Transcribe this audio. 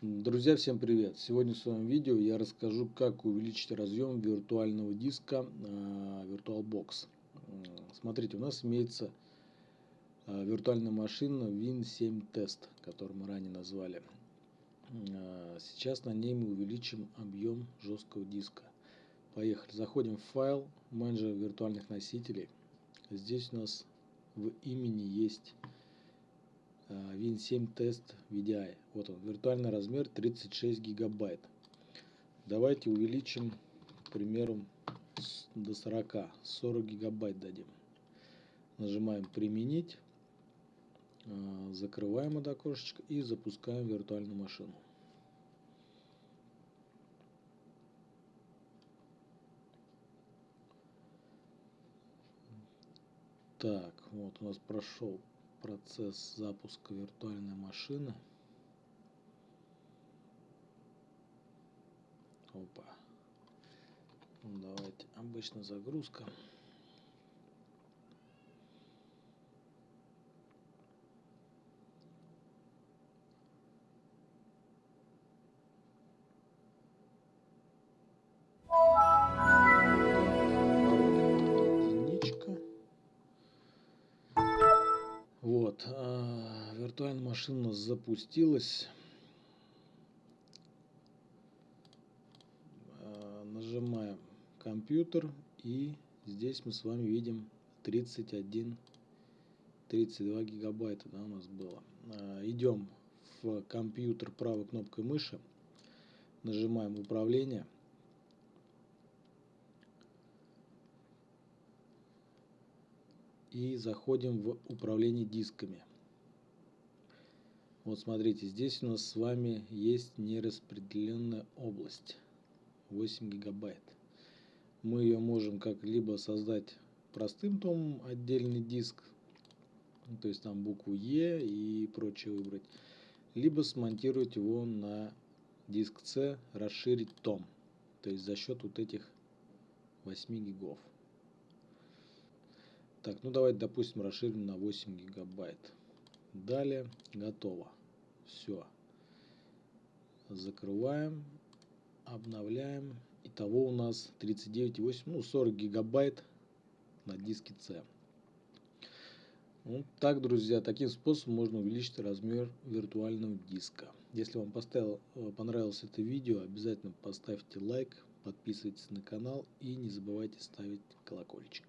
Друзья, всем привет! Сегодня в своем видео я расскажу, как увеличить разъем виртуального диска VirtualBox. Смотрите, у нас имеется э, виртуальная машина Win7 Test, которую мы ранее назвали. Э, сейчас на ней мы увеличим объем жесткого диска. Поехали. Заходим в файл, менеджер виртуальных носителей. Здесь у нас в имени есть Win7 Test VDI. Вот он, виртуальный размер 36 гигабайт. Давайте увеличим, к примеру, до 40, 40 гигабайт дадим. Нажимаем «Применить», а, закрываем это окошечко и запускаем виртуальную машину. Так, вот у нас прошел процесс запуска виртуальной машины. Опа. Ну, давайте, обычно загрузка. Вот, а, виртуальная машина запустилась. А, нажимаем компьютер и здесь мы с вами видим 31 32 гигабайта да, у нас было а, идем в компьютер правой кнопкой мыши нажимаем управление и заходим в управление дисками. Вот смотрите, здесь у нас с вами есть нераспределенная область 8 гигабайт. Мы ее можем как либо создать простым томом отдельный диск, то есть там букву Е и прочее выбрать, либо смонтировать его на диск C, расширить том, то есть за счет вот этих 8 гигов. Так, ну давайте, допустим, расширим на 8 гигабайт. Далее, готово. Все. Закрываем, обновляем. Итого у нас 39,8, ну 40 гигабайт на диске C. Вот так, друзья, таким способом можно увеличить размер виртуального диска. Если вам поставил, э, понравилось это видео, обязательно поставьте лайк, подписывайтесь на канал и не забывайте ставить колокольчик.